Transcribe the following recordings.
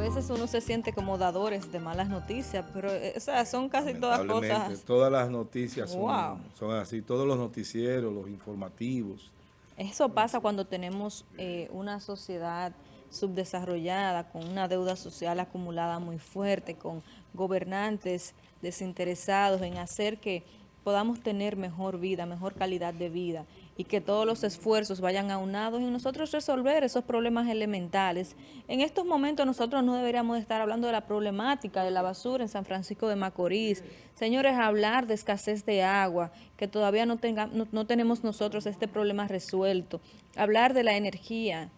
veces uno se siente como dadores de malas noticias, pero eh, o sea, son casi todas cosas. Todas las noticias son, Wow. son así, todos los noticieros, los informativos. Eso pasa cuando tenemos eh, una sociedad subdesarrollada, con una deuda social acumulada muy fuerte, con gobernantes desinteresados en hacer que podamos tener mejor vida, mejor calidad de vida y que todos los esfuerzos vayan aunados en nosotros resolver esos problemas elementales. En estos momentos nosotros no deberíamos de estar hablando de la problemática de la basura en San Francisco de Macorís. Señores, hablar de escasez de agua, que todavía no, tenga, no, tenemos nosotros este problema resuelto. Hablar de la energía,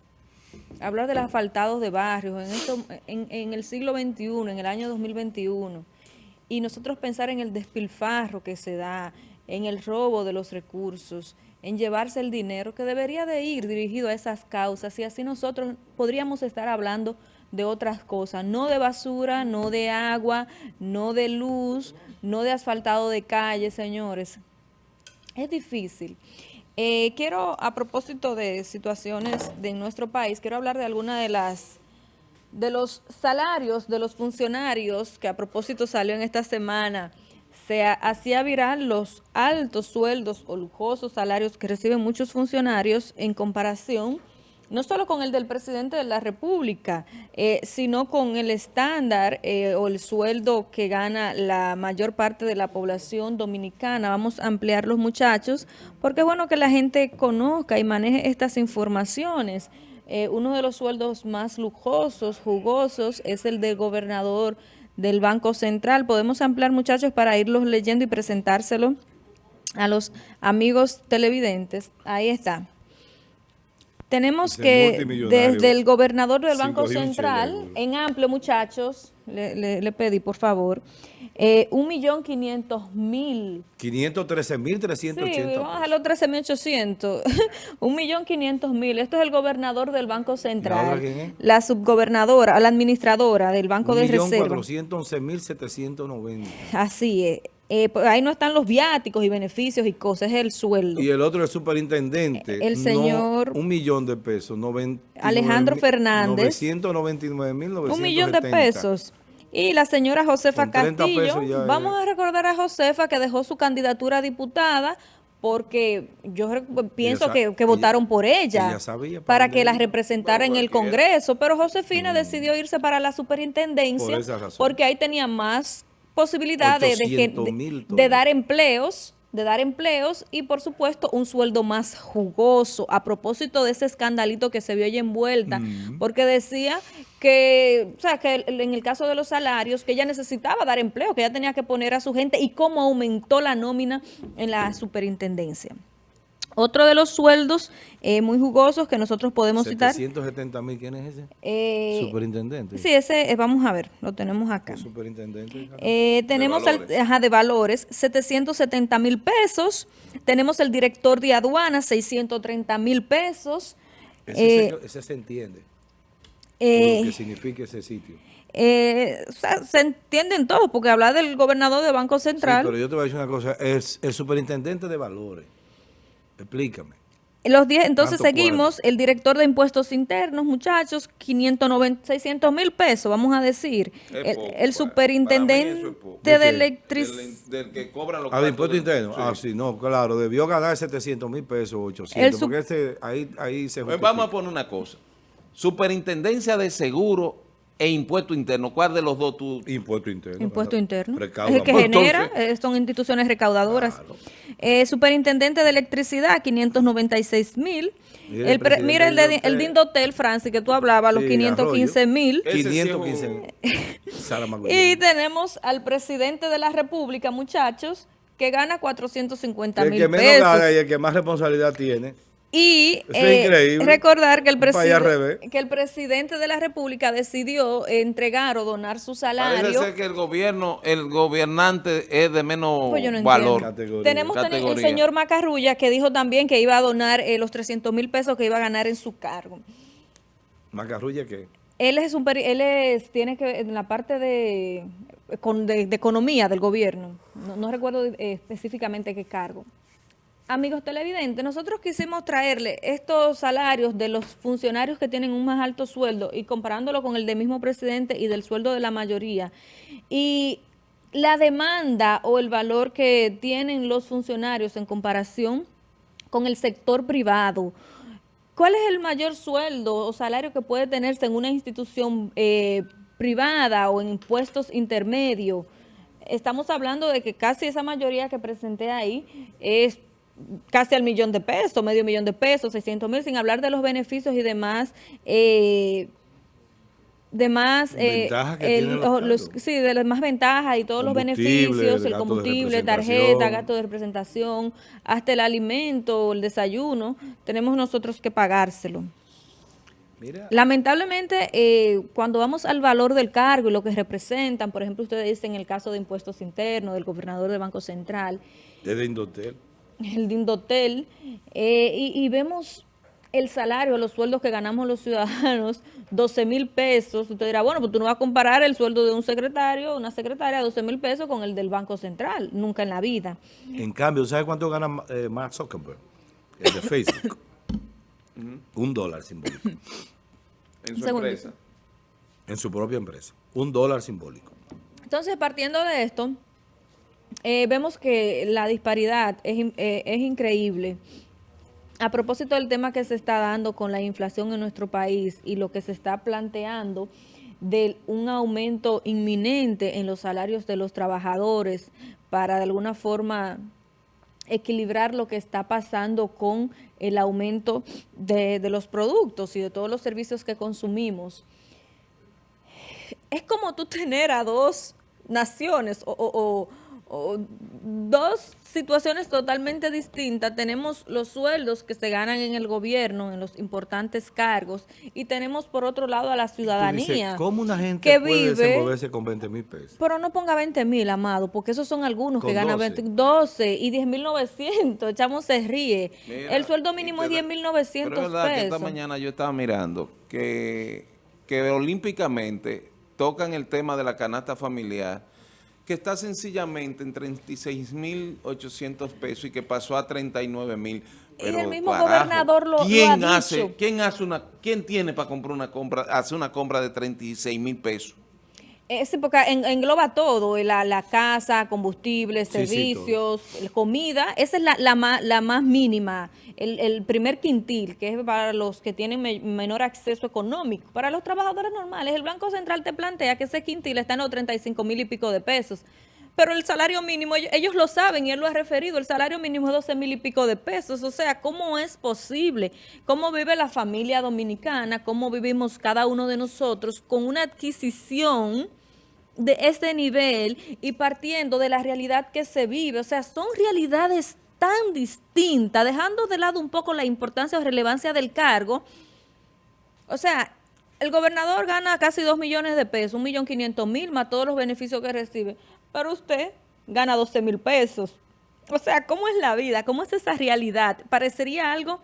hablar de los asfaltados de barrios en, en, en el siglo XXI, en el año 2021, y nosotros pensar en el despilfarro que se da, en el robo de los recursos, en llevarse el dinero que debería de ir dirigido a esas causas, y así nosotros podríamos estar hablando de otras cosas, no de basura, no de agua, no de luz, no de asfaltado de calle, señores. Es difícil. Eh, quiero, a propósito de situaciones de nuestro país, quiero hablar de alguna de las de los salarios de los funcionarios, que a propósito salió en esta semana, se ha- hacía viral los altos sueldos o lujosos salarios que reciben muchos funcionarios en comparación no solo con el del presidente de la República, eh, sino con el estándar eh, o el sueldo que gana la mayor parte de la población dominicana. Vamos a ampliar los muchachos, porque es bueno que la gente conozca y maneje estas informaciones. Eh, uno de los sueldos más lujosos, jugosos, es el del gobernador del Banco Central. Podemos ampliar, muchachos, para irlos leyendo y presentárselo a los amigos televidentes. Ahí está. Tenemos que desde el gobernador del Banco Central, en amplio, muchachos, le, le- le pedí, por favor, eh, un millón quinientos mil 513.380 Sí, vamos a dejarlo 13.800. Un millón quinientos mil. Esto es el gobernador del Banco Central. La subgobernadora, la administradora del Banco de Reserva. 1.411.790. Así es. Eh, pues ahí no están los viáticos y beneficios y cosas, es el sueldo. Y el otro, el superintendente. El no, señor un millón de pesos. 99 Alejandro Fernández. 999.970. Un millón de pesos. Y la señora Josefa Con 30 Castillo, es- vamos a recordar a Josefa que dejó su candidatura a diputada porque yo re- pienso que, que ella- votaron por ella, ella sabía para que la representara en el Congreso, pero Josefina decidió irse para la superintendencia Por porque ahí tenía más posibilidad de, de gen- 800 de- dar empleos de dar empleos y por supuesto un sueldo más jugoso. A propósito de ese escandalito que se vio ella envuelta porque decía que o sea que en el caso de los salarios que ella necesitaba dar empleo que ella tenía que poner a su gente y cómo aumentó la nómina en la superintendencia otro de los sueldos eh, muy jugosos que nosotros podemos citar 770 mil, ¿quién es ese? eh, Superintendente. sí ese vamos a ver lo tenemos acá Superintendente. eh, tenemos el, valores. ajá, de valores 770 mil pesos. Tenemos el director de aduanas 630 mil pesos. ese, se, ese se entiende. Lo que significa ese sitio. eh, o sea, se entienden todos, porque habla del gobernador del Banco Sí, Central. pero yo te voy a decir una cosa. Es el superintendente de valores. Explícame. Los 10, entonces ¿Cuánto seguimos, el director de impuestos internos, muchachos, 590, 600 mil pesos, vamos a decir. El, poco, superintendente es de, electricidad. Del, del que cobran los Ah, de cuartos impuesto del- interno. sí. Ah, sí, no, claro. Debió ganar 700 mil pesos, 800. El sub- porque ese, ahí, ahí se Pues vamos a poner una cosa. Superintendencia de Seguro e Impuesto Interno. ¿Cuál de los dos tú? Impuesto interno. Impuesto interno. Recauda Es el que genera, Entonces- son instituciones recaudadoras. Eh, superintendente de electricidad, 596 mil. El El pre- mira el, de, el hotel. Dindotel, Francis, que tú hablabas, los Sí, 515 mil. Ese sí es 515 un- mil. Y tenemos al presidente de la República, muchachos, que gana 450 El mil que menos pesos. gana y el que más responsabilidad tiene. Y eh, recordar que el, que el presidente de la República decidió entregar o donar su salario. Parece ser que el gobierno, el gobernante es de menos Pues yo no valor. Categoría. Tenemos el señor Macarrulla que dijo también que iba a donar eh, los 300 mil pesos que iba a ganar en su cargo. Macarrulla, ¿qué? Él es un peri- él es, tiene que en la parte de, con- de, de economía del gobierno. No, no recuerdo eh, específicamente qué cargo. Amigos televidentes, nosotros quisimos traerle estos salarios de los funcionarios que tienen un más alto sueldo y comparándolo con el del mismo presidente y del sueldo de la mayoría. Y la demanda o el valor que tienen los funcionarios en comparación con el sector privado. ¿Cuál es el mayor sueldo o salario que puede tenerse en una institución eh, privada o en impuestos intermedios? Estamos hablando de que casi esa mayoría que presenté ahí es casi al millón de pesos, medio millón de pesos, 600 mil, sin hablar de los beneficios y demás, eh, demás, eh, sí, de las más ventajas y todos los beneficios, el combustible, tarjeta, gasto de representación, hasta el alimento, el desayuno, tenemos nosotros que pagárselo. Lamentablemente, eh, cuando vamos al valor del cargo y lo que representan, por ejemplo, ustedes dicen en el caso de impuestos internos, del gobernador del Banco Central. Desde Indotel el Dindotel, eh, y, vemos el salario, los sueldos que ganamos los ciudadanos, 12 mil pesos, usted dirá, bueno, pues tú no vas a comparar el sueldo de un secretario, una secretaria, 12 mil pesos con el del Banco Central, nunca en la vida. En cambio, ¿sabe cuánto gana eh, Mark Zuckerberg? El de Facebook. un dólar simbólico. En su empresa. En su propia empresa. Un dólar simbólico. Entonces, partiendo de esto, eh, vemos que la disparidad es, eh, es increíble. A propósito del tema que se está dando con la inflación en nuestro país y lo que se está planteando de un aumento inminente en los salarios de los trabajadores para de alguna forma equilibrar lo que está pasando con el aumento de, los productos y de todos los servicios que consumimos. Es como tú tener a dos naciones o dos situaciones totalmente distintas. Tenemos los sueldos que se ganan en el gobierno, en los importantes cargos, y tenemos por otro lado a la ciudadanía. ¿Cómo una gente que puede vive, desenvolverse con 20 mil pesos? Pero no ponga 20 mil, amado, porque esos son algunos que ganan 20, 12 y 10 mil 900. Echamos se ríe. el sueldo mínimo es 10 mil 900 pesos. verdad que esta mañana yo estaba mirando que, que olímpicamente tocan el tema de la canasta familiar que está sencillamente en 36.800 pesos y que pasó a 39.000. Y el mismo gobernador lo, ¿quién ha hace, dicho. ¿Quién hace una, quién tiene para comprar una compra, hace una compra de 36 mil pesos? Es porque engloba todo, la, la casa, combustible, servicios, comida, esa es la, la, más, la más mínima, el, el, primer quintil, que es para los que tienen menor acceso económico. Para los trabajadores normales, el Banco Central te plantea que ese quintil está en los 35 mil y pico de pesos. Pero el salario mínimo, ellos, lo saben y él lo ha referido, el salario mínimo es 12 mil y pico de pesos. O sea, ¿cómo es posible? ¿Cómo vive la familia dominicana? ¿Cómo vivimos cada uno de nosotros con una adquisición de este nivel y partiendo de la realidad que se vive. O sea, son realidades tan distintas, dejando de lado un poco la importancia o relevancia del cargo. O sea, el gobernador gana casi 2 millones de pesos, un millón quinientos mil más todos los beneficios que recibe, pero usted gana 12 mil pesos. O sea, ¿cómo es la vida? ¿Cómo es esa realidad? Parecería algo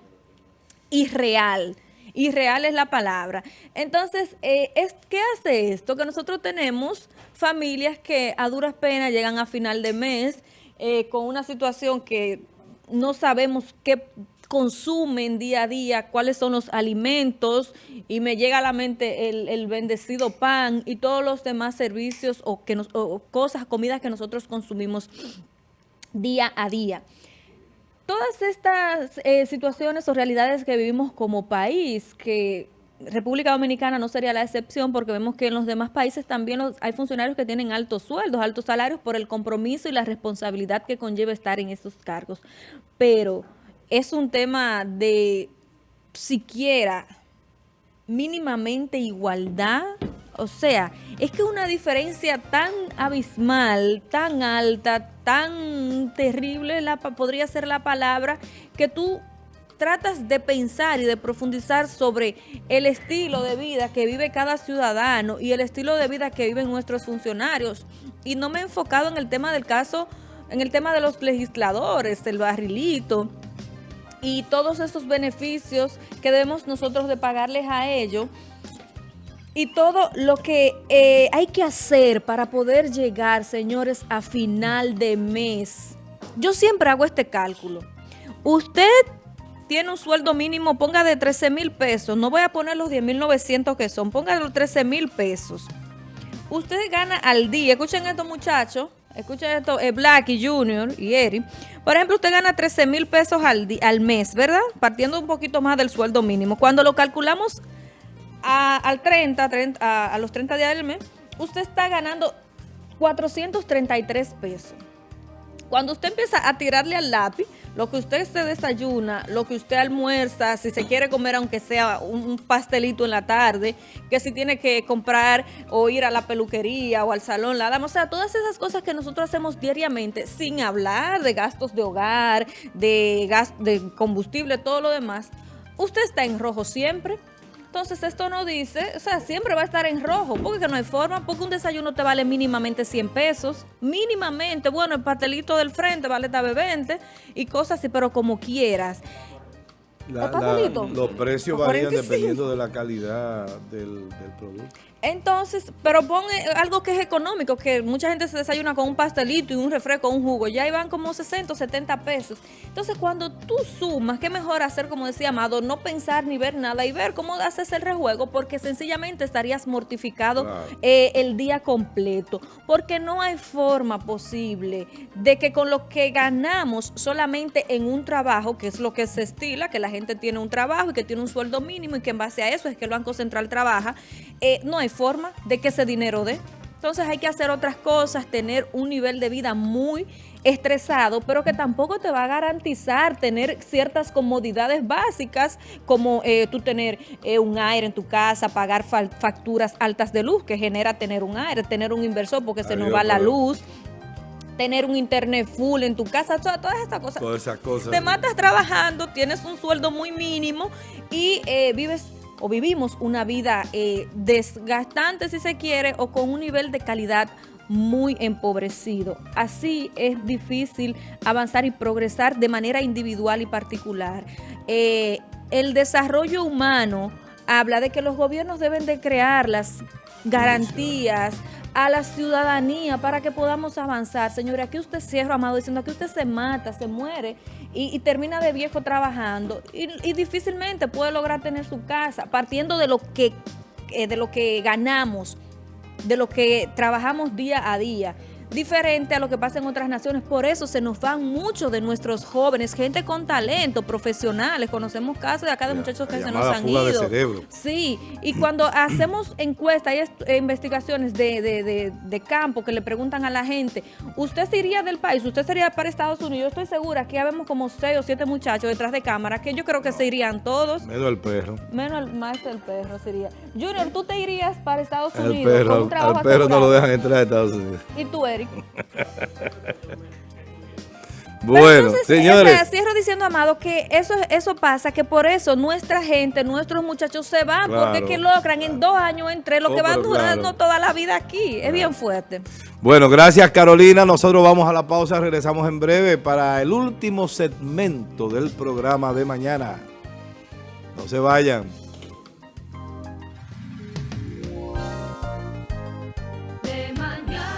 irreal y real es la palabra. Entonces, eh, es, ¿qué hace esto? Que nosotros tenemos familias que a duras penas llegan a final de mes eh, con una situación que no sabemos qué consumen día a día, cuáles son los alimentos y me llega a la mente el, bendecido pan y todos los demás servicios o, que o cosas, comidas que nosotros consumimos día a día todas estas eh, situaciones o realidades que vivimos como país, que República Dominicana no sería la excepción porque vemos que en los demás países también hay funcionarios que tienen altos sueldos, altos salarios por el compromiso y la responsabilidad que conlleva estar en esos cargos. Pero es un tema de siquiera mínimamente igualdad o sea, es que una diferencia tan abismal, tan alta, tan terrible, la, podría ser la palabra, que tú tratas de pensar y de profundizar sobre el estilo de vida que vive cada ciudadano y el estilo de vida que viven nuestros funcionarios. Y no me he enfocado en el tema del caso, en el tema de los legisladores, el barrilito y todos esos beneficios que debemos nosotros de pagarles a ellos y todo lo que eh, hay que hacer para poder llegar, señores, a final de mes. Yo siempre hago este cálculo. Usted tiene un sueldo mínimo, ponga de 13 mil pesos, no voy a poner los 10 mil 900 que son, ponga los 13 mil pesos. Usted gana al día, escuchen esto muchachos, escuchen esto, eh, Black y Junior y Eri. Por ejemplo, usted gana 13 mil pesos al, al mes, ¿verdad? Partiendo un poquito más del sueldo mínimo. Cuando lo calculamos a, al 30, 30 a, los 30 días del mes, usted está ganando 433 pesos. Cuando usted empieza a tirarle al lápiz, lo que usted se desayuna, lo que usted almuerza, si se quiere comer aunque sea un, un pastelito en la tarde, que si tiene que comprar o ir a la peluquería o al salón, la dama, o sea, todas esas cosas que nosotros hacemos diariamente, sin hablar de gastos de hogar, de, gas, de combustible, todo lo demás, usted está en rojo siempre. Entonces esto no dice, o sea, siempre va a estar en rojo, porque no hay forma, porque un desayuno te vale mínimamente 100 pesos, mínimamente, bueno, el pastelito del frente vale tal vez 20 y cosas así, pero como quieras. Los precios ¿O varían 45? dependiendo de la calidad del, del producto. Entonces, pero pon eh, algo que es económico, que mucha gente se desayuna con un pastelito y un refresco, un jugo, ya van como 60 o 70 pesos. Entonces, cuando tú sumas, qué mejor hacer, como decía Amado, no pensar ni ver nada y ver cómo haces el rejuego, porque sencillamente estarías mortificado Claro. eh, el día completo, porque no hay forma posible de que con lo que ganamos solamente en un trabajo, que es lo que se estila, que la gente tiene un trabajo y que tiene un sueldo mínimo y que en base a eso es que el Banco Central trabaja, eh, no hay forma de que ese dinero dé. Entonces hay que hacer otras cosas, tener un nivel de vida muy estresado, pero que tampoco te va a garantizar tener ciertas comodidades básicas, como eh, tú tener eh, un aire en tu casa, pagar facturas altas de luz, que genera tener un aire, tener un inversor porque se nos va la luz, tener un internet full en tu casa, toda- todas estas cosas. Todas esas cosas. Te matas trabajando, tienes un sueldo muy mínimo y eh, vives o vivimos una vida eh, desgastante si se quiere o con un nivel de calidad muy empobrecido. Así es difícil avanzar y progresar de manera individual y particular. Eh, el desarrollo humano habla de que los gobiernos deben de crear las garantías a la ciudadanía para que podamos avanzar. Señores, aquí usted cierra, Amado, diciendo que usted se mata, se muere y, termina de viejo trabajando y, y difícilmente puede lograr tener su casa partiendo de lo que, eh, de lo que ganamos, de lo que trabajamos día a día. Diferente a lo que pasa en otras naciones, por eso se nos van muchos de nuestros jóvenes, gente con talento, profesionales. Conocemos casos de acá de La- muchachos que se nos han fuga de ido. cerebro. Sí, y cuando hacemos encuestas y est- investigaciones de, de- de- de campo que le preguntan a la gente, ¿usted se iría del país? ¿Usted sería para Estados Unidos? Yo estoy segura que ya vemos como seis o siete muchachos detrás de cámara que yo creo que se irían todos. Menos el perro. Menos el maestro del perro sería. Junior, ¿tú te irías para Estados El Unidos con perro, un trabajo al perro no lo dejan entrar a Estados Unidos. ¿Y tú, Eric? Bueno, entonces, señores. o sea, cierro diciendo, Amado, que eso, eso pasa, que por eso nuestra gente, nuestros muchachos se van, Claro, porque que logran en dos años entre lo Oh, que van durando claro. toda la vida aquí. Es bien fuerte. Bueno, gracias Carolina. Nosotros vamos a la pausa, regresamos en breve para el último segmento del programa de mañana. No se vayan.